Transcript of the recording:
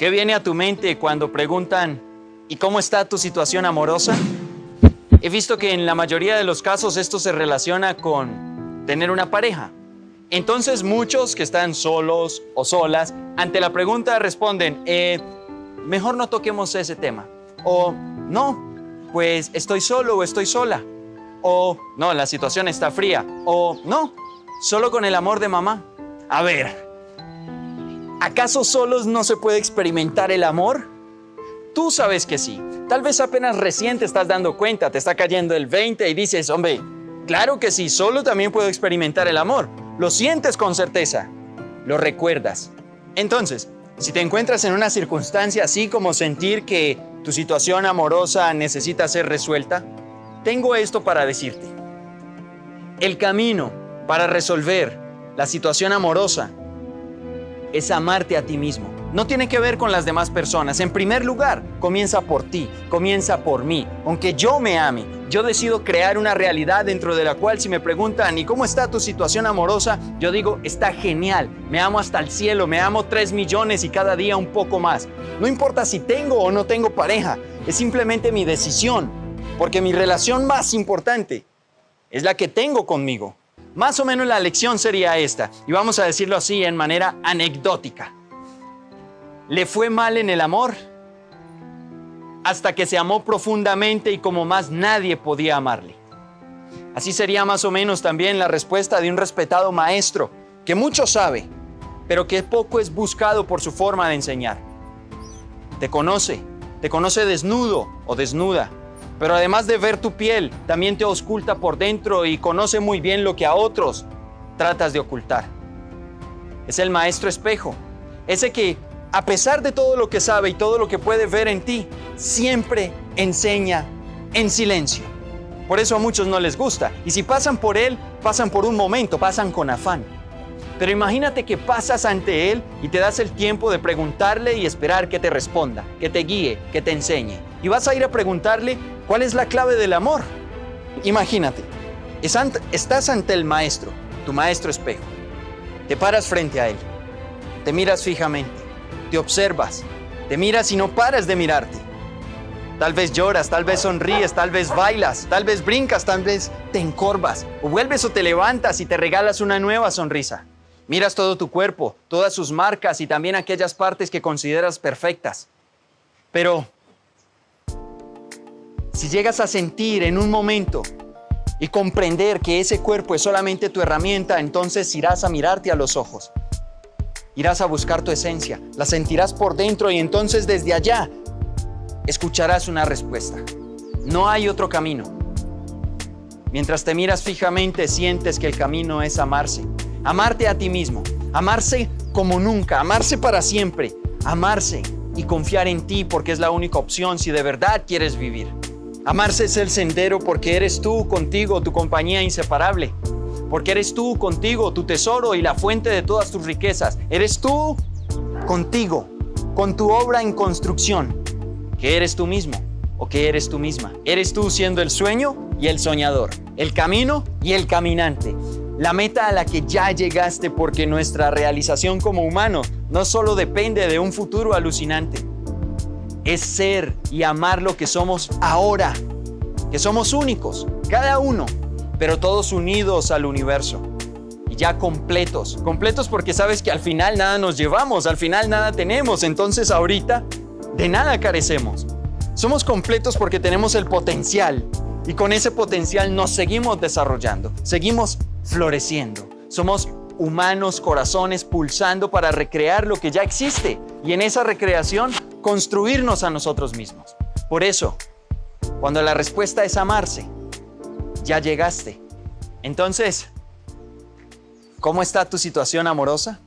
¿Qué viene a tu mente cuando preguntan, ¿y cómo está tu situación amorosa? He visto que en la mayoría de los casos esto se relaciona con tener una pareja. Entonces muchos que están solos o solas, ante la pregunta responden, eh, mejor no toquemos ese tema. O no, pues estoy solo o estoy sola. O no, la situación está fría. O no, solo con el amor de mamá. A ver, ¿acaso solos no se puede experimentar el amor? Tú sabes que sí. Tal vez apenas recién te estás dando cuenta, te está cayendo el 20 y dices, hombre, claro que sí, solo también puedo experimentar el amor. Lo sientes con certeza, lo recuerdas. Entonces, si te encuentras en una circunstancia así como sentir que tu situación amorosa necesita ser resuelta, tengo esto para decirte. El camino para resolver la situación amorosa es amarte a ti mismo. No tiene que ver con las demás personas. En primer lugar, comienza por ti, comienza por mí. Aunque yo me ame, yo decido crear una realidad dentro de la cual si me preguntan, ¿y cómo está tu situación amorosa? Yo digo, está genial, me amo hasta el cielo, me amo tres millones y cada día un poco más. No importa si tengo o no tengo pareja, es simplemente mi decisión, porque mi relación más importante es la que tengo conmigo. Más o menos la lección sería esta, y vamos a decirlo así en manera anecdótica le fue mal en el amor hasta que se amó profundamente y como más nadie podía amarle. Así sería más o menos también la respuesta de un respetado maestro que mucho sabe, pero que poco es buscado por su forma de enseñar. Te conoce, te conoce desnudo o desnuda, pero además de ver tu piel, también te oculta por dentro y conoce muy bien lo que a otros tratas de ocultar. Es el maestro espejo, ese que a pesar de todo lo que sabe y todo lo que puede ver en ti, siempre enseña en silencio. Por eso a muchos no les gusta. Y si pasan por Él, pasan por un momento, pasan con afán. Pero imagínate que pasas ante Él y te das el tiempo de preguntarle y esperar que te responda, que te guíe, que te enseñe. Y vas a ir a preguntarle cuál es la clave del amor. Imagínate, estás ante el Maestro, tu Maestro espejo. Te paras frente a Él, te miras fijamente te observas, te miras y no paras de mirarte. Tal vez lloras, tal vez sonríes, tal vez bailas, tal vez brincas, tal vez te encorvas, o vuelves o te levantas y te regalas una nueva sonrisa. Miras todo tu cuerpo, todas sus marcas y también aquellas partes que consideras perfectas. Pero si llegas a sentir en un momento y comprender que ese cuerpo es solamente tu herramienta, entonces irás a mirarte a los ojos Irás a buscar tu esencia, la sentirás por dentro y entonces desde allá escucharás una respuesta. No hay otro camino. Mientras te miras fijamente, sientes que el camino es amarse. Amarte a ti mismo, amarse como nunca, amarse para siempre, amarse y confiar en ti porque es la única opción si de verdad quieres vivir. Amarse es el sendero porque eres tú contigo, tu compañía inseparable porque eres tú contigo, tu tesoro y la fuente de todas tus riquezas. Eres tú contigo, con tu obra en construcción. ¿Qué eres tú mismo o qué eres tú misma? Eres tú siendo el sueño y el soñador, el camino y el caminante. La meta a la que ya llegaste porque nuestra realización como humano no solo depende de un futuro alucinante, es ser y amar lo que somos ahora, que somos únicos, cada uno pero todos unidos al universo y ya completos. Completos porque sabes que al final nada nos llevamos, al final nada tenemos, entonces ahorita de nada carecemos. Somos completos porque tenemos el potencial y con ese potencial nos seguimos desarrollando, seguimos floreciendo. Somos humanos, corazones pulsando para recrear lo que ya existe y en esa recreación construirnos a nosotros mismos. Por eso, cuando la respuesta es amarse, ya llegaste. Entonces, ¿cómo está tu situación amorosa?